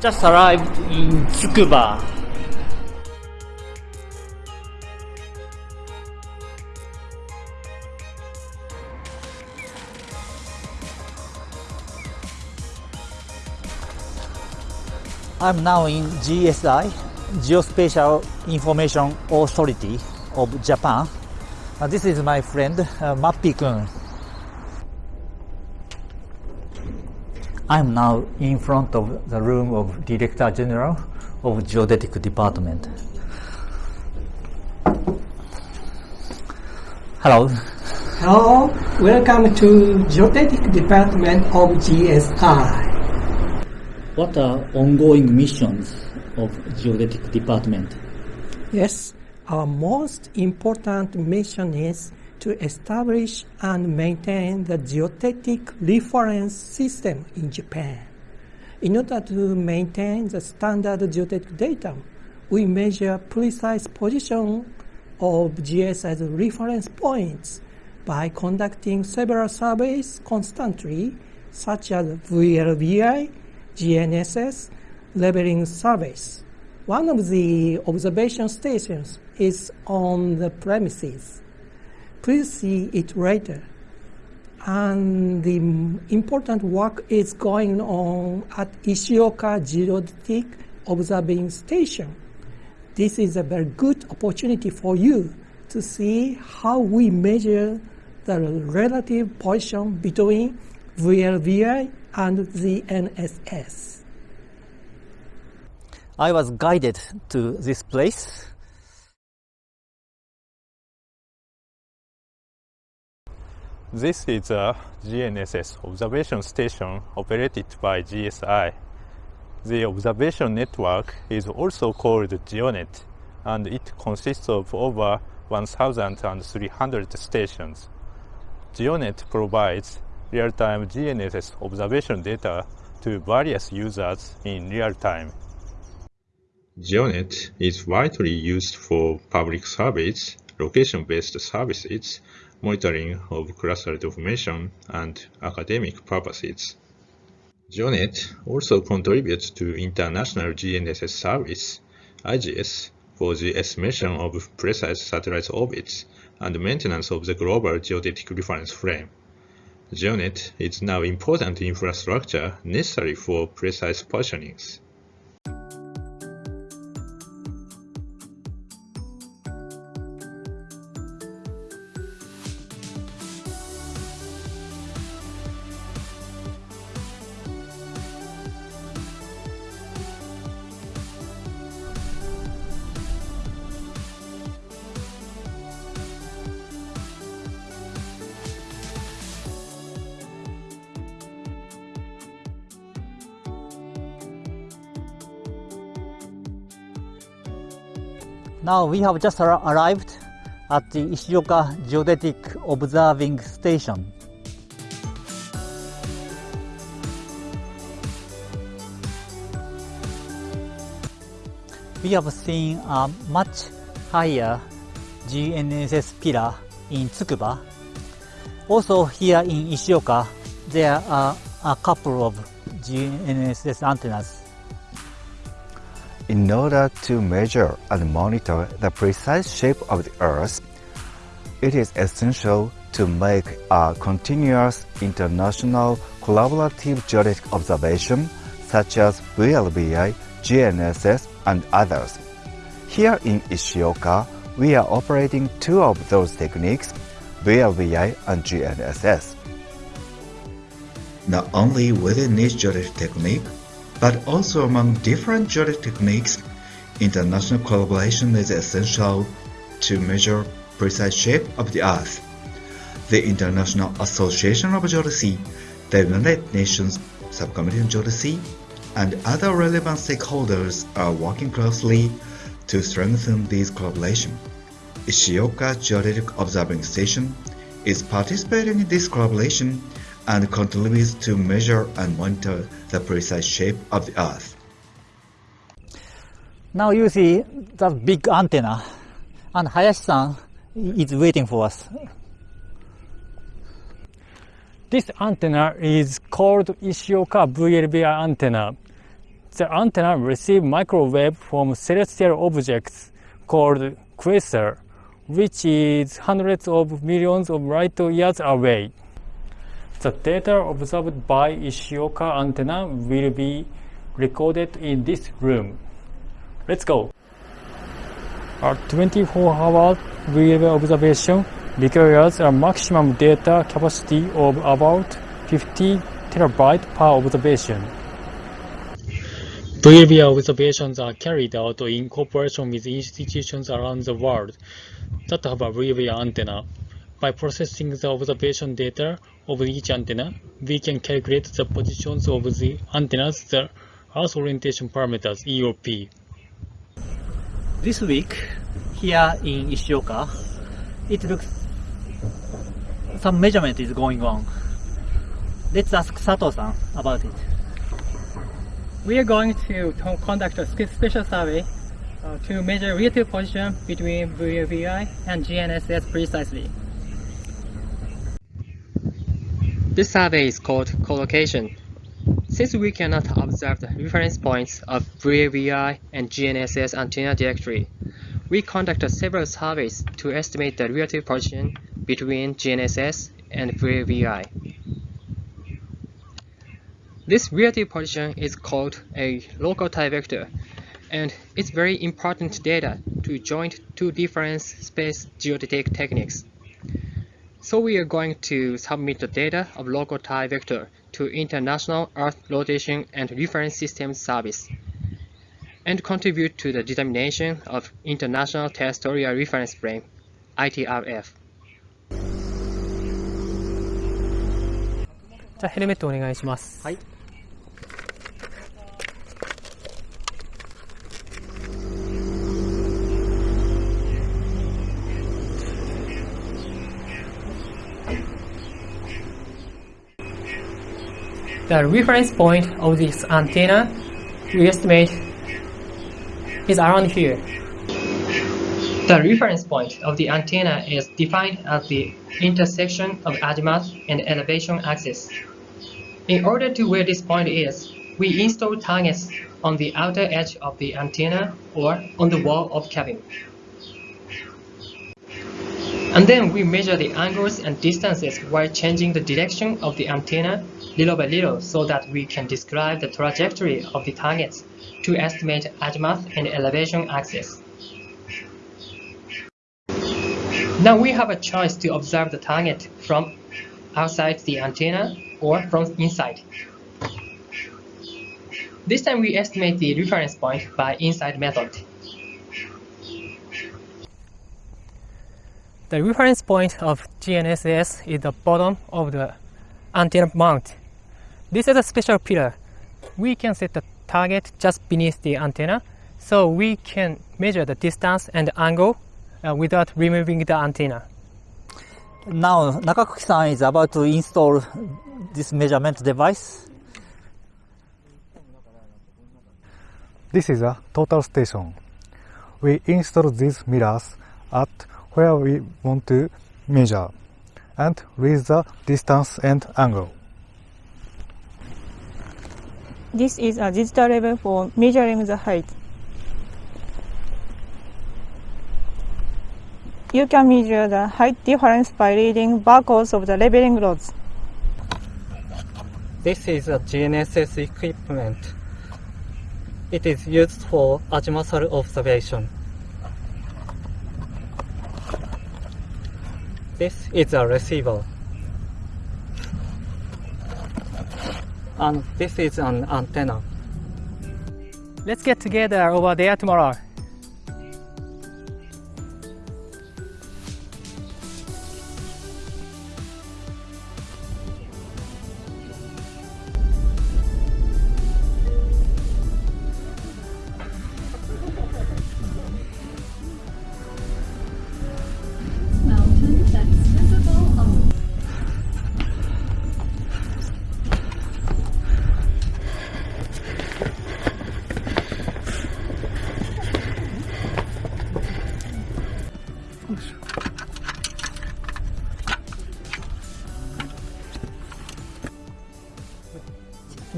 Just arrived in Tsukuba. I'm now in GSI, Geospatial Information Authority of Japan. Uh, this is my friend uh, Mappi-kun. I'm now in front of the room of Director General of Geodetic Department. Hello. Hello, welcome to Geodetic Department of GSI. What are ongoing missions of Geodetic Department? Yes, our most important mission is to establish and maintain the geodetic reference system in Japan. In order to maintain the standard geodetic data, we measure precise position of GSI's reference points by conducting several surveys constantly, such as VLBI, GNSS, leveling surveys. One of the observation stations is on the premises. Please see it later. And the important work is going on at Ishioka Geodetic Observing Station. This is a very good opportunity for you to see how we measure the relative position between VLBI and the NSS. I was guided to this place. This is a GNSS observation station operated by GSI. The observation network is also called GeoNet and it consists of over 1,300 stations. GeoNet provides real-time GNSS observation data to various users in real time. GeoNet is widely used for public surveys, location-based services, monitoring of crustal deformation, and academic purposes. GeoNet also contributes to International GNSS Service, IGS, for the estimation of precise satellite orbits and maintenance of the global geodetic reference frame. GeoNet is now important infrastructure necessary for precise positionings. Now we have just ar arrived at the Ishioka Geodetic Observing Station. We have seen a much higher GNSS pillar in Tsukuba. Also here in Ishioka, there are a couple of GNSS antennas. In order to measure and monitor the precise shape of the Earth, it is essential to make a continuous international collaborative geodetic observation such as VLBI, GNSS, and others. Here in Ishioka, we are operating two of those techniques, VLBI and GNSS. Not only within each geodetic technique, but also among different geodetic techniques, international collaboration is essential to measure precise shape of the Earth. The International Association of Geodesy, the United Nations Subcommittee on Geodesy, and other relevant stakeholders are working closely to strengthen this collaboration. Ishioka Geodetic Observing Station is participating in this collaboration and continues to measure and monitor the precise shape of the Earth. Now you see the big antenna and Hayashi-san is waiting for us. This antenna is called Ishioka VLBI antenna. The antenna receives microwave from celestial objects called quasar, which is hundreds of millions of light years away. The data observed by Ishioka antenna will be recorded in this room. Let's go. A 24-hour reliable observation requires a maximum data capacity of about 50 terabyte per observation. VLBI observations are carried out in cooperation with institutions around the world that have a VLBI antenna. By processing the observation data of each antenna, we can calculate the positions of the antennas, the Earth Orientation Parameters, EOP. This week, here in Ishioka, it looks some measurement is going on. Let's ask Sato-san about it. We are going to to conduct a special survey uh, to measure relative position between VLBI and GNSS precisely. This survey is called collocation. Since we cannot observe the reference points of VLBI and GNSS antenna directly, we conducted several surveys to estimate the relative position between GNSS and VLBI. This relative position is called a local tie vector, and it's very important data to join two different space geodetic techniques. So we are going to submit the data of local tie vector to International Earth Rotation and Reference Systems Service and contribute to the determination of International Terrestrial Reference Frame ITRF. じゃあヘルメットお願いします。はい。 The reference point of this antenna we estimate is around here. The reference point of the antenna is defined as the intersection of azimuth and elevation axis. In order to where this point is, we install targets on the outer edge of the antenna or on the wall of cabin. And then we measure the angles and distances while changing the direction of the antenna little by little so that we can describe the trajectory of the targets to estimate azimuth and elevation axis. Now we have a choice to observe the target from outside the antenna or from inside. This time we estimate the reference point by inside method. The reference point of GNSS is the bottom of the antenna mount. This is a special pillar. We can set the target just beneath the antenna, so we can measure the distance and angle uh, without removing the antenna. Now, Nakakuki-san is about to install this measurement device. This is a total station. We install these mirrors at where we want to measure and read the distance and angle. This is a digital level for measuring the height. You can measure the height difference by reading barcodes of the leveling rods. This is a GNSS equipment. It is used for azimuthal observation. This is a receiver. And this is an antenna. Let's get together over there tomorrow.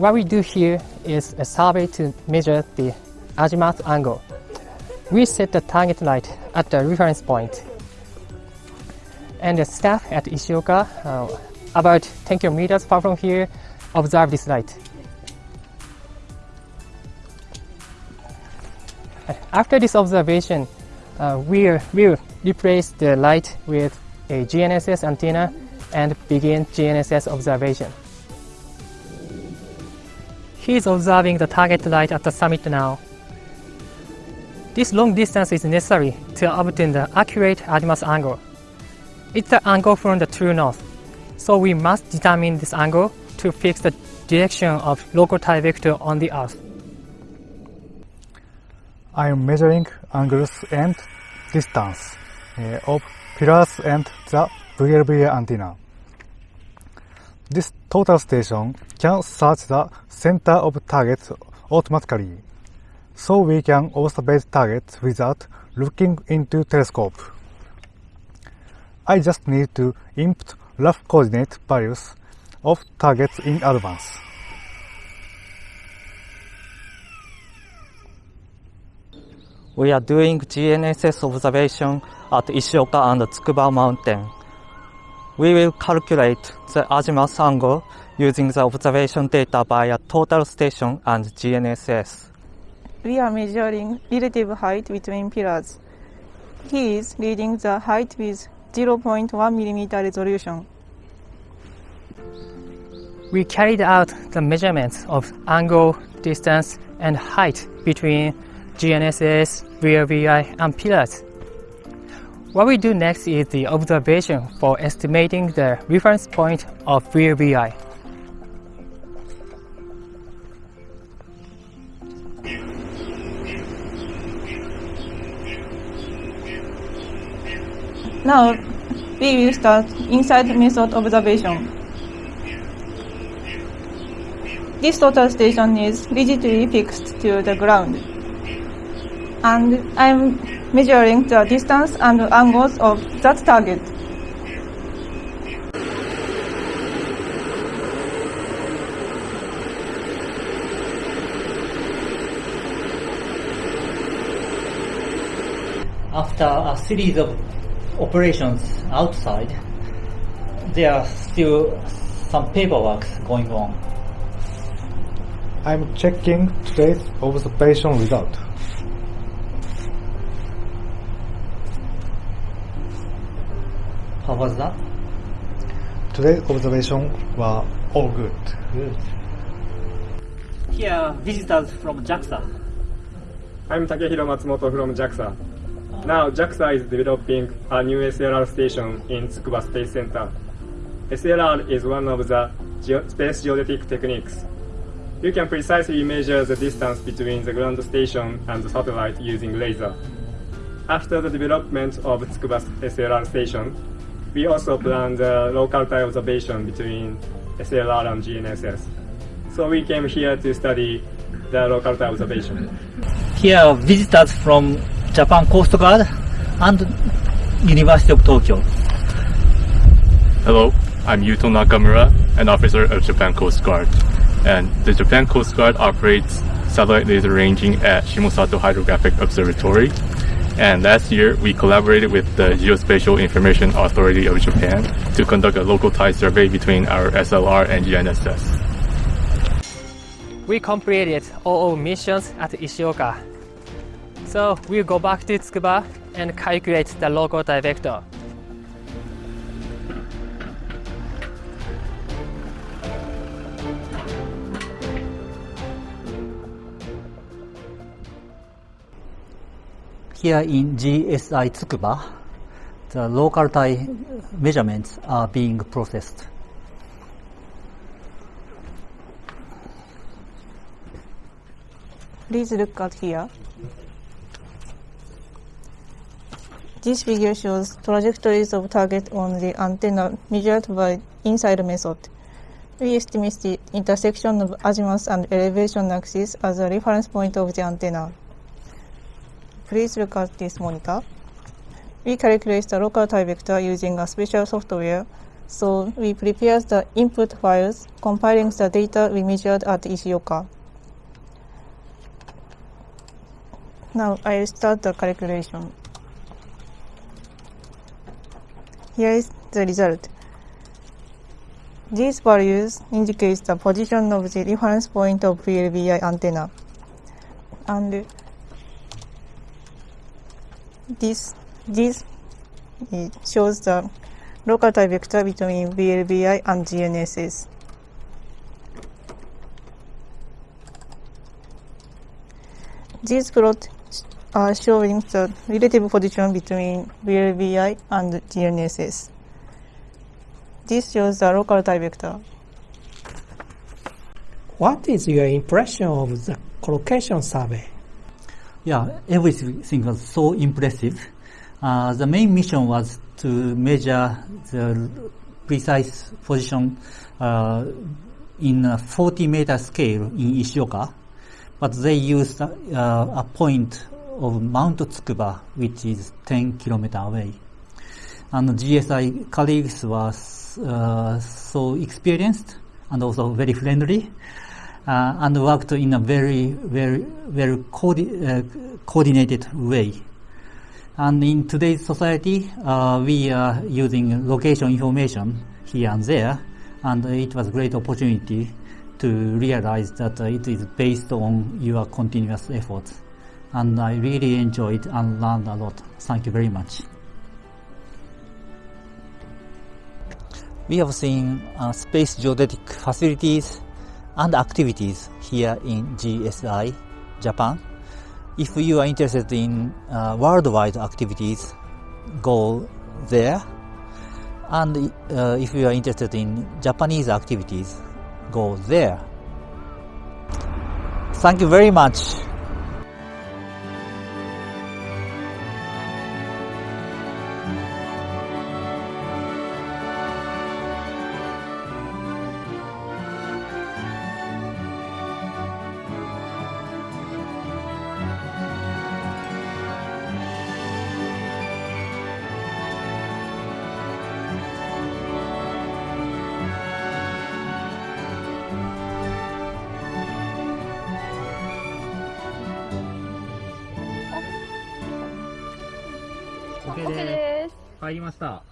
What we do here is a survey to measure the azimuth angle. We set the target light at the reference point. And the staff at Ishioka, uh, about 10 kilometers far from here, observe this light. After this observation, uh, we will replace the light with a GNSS antenna and begin GNSS observation. He is observing the target light at the summit now. This long distance is necessary to obtain the accurate azimuth angle. It's the angle from the true north, so we must determine this angle to fix the direction of local tie vector on the earth. I am measuring angles and distance of pillars and the VLBI antenna. This total station can search the center of targets automatically, so we can observe targets without looking into telescope. I just need to input rough coordinate values of targets in advance. We are doing GNSS observation at Ishioka and Tsukuba Mountain. We will calculate the azimuth angle using the observation data via total station and GNSS. We are measuring relative height between pillars. He is reading the height with 0.1 mm resolution. We carried out the measurements of angle, distance, and height between GNSS, VLBI, and pillars. What we do next is the observation for estimating the reference point of VLBI. Now, we will start inside method observation. This total station is rigidly fixed to the ground. And I'm measuring the distance and angles of that target. After a series of operations outside, there are still some paperwork going on. I'm checking today's observation result. Was that? Today's observation were all good. Good. Here are visitors from JAXA. I'm Takehiro Matsumoto from JAXA. Now JAXA is developing a new SLR station in Tsukuba Space Center. SLR is one of the geo space geodetic techniques. You can precisely measure the distance between the ground station and the satellite using laser. After the development of Tsukuba SLR station, we also plan the local tie observation between SLR and GNSS. So we came here to study the local tie observation. Here are visitors from Japan Coast Guard and University of Tokyo. Hello, I'm Yuto Nakamura, an officer of Japan Coast Guard. And the Japan Coast Guard operates satellite laser ranging at Shimosato Hydrographic Observatory. And last year, we collaborated with the Geospatial Information Authority of Japan to conduct a local tie survey between our SLR and GNSS. We completed all missions at Ishioka. So we'll go back to Tsukuba and calculate the local tie vector. Here in GSI Tsukuba, the local tie measurements are being processed. Please look at here. This figure shows trajectories of target on the antenna measured by inside method. We estimate the intersection of azimuth and elevation axis as a reference point of the antenna. Please look at this monitor. We calculate the local tie vector using a special software So we prepared the input files, compiling the data we measured at Ishioka. Now I'll start the calculation. Here is the result. These values indicate the position of the reference point of VLBI antenna. And this, this shows the local tie vector between VLBI and GNSS. These plots are showing the relative position between VLBI and GNSS. This shows the local tie vector. What is your impression of the collocation survey? Yeah, everything was so impressive. Uh, the main mission was to measure the precise position uh, in a 40 meter scale in Ishioka, but they used uh, a point of Mount Tsukuba, which is 10 kilometers away. And GSI colleagues were uh, so experienced and also very friendly, and worked in a very, very, very coordi- uh, coordinated way. And in today's society, uh, we are using location information here and there, and it was a great opportunity to realize that uh, it is based on your continuous efforts. And I really enjoyed and learned a lot. Thank you very much. We have seen uh, space geodetic facilities and activities here in GSI, Japan. If you are interested in uh, worldwide activities, go there. And uh, if you are interested in Japanese activities, go there. Thank you very much. 入りました。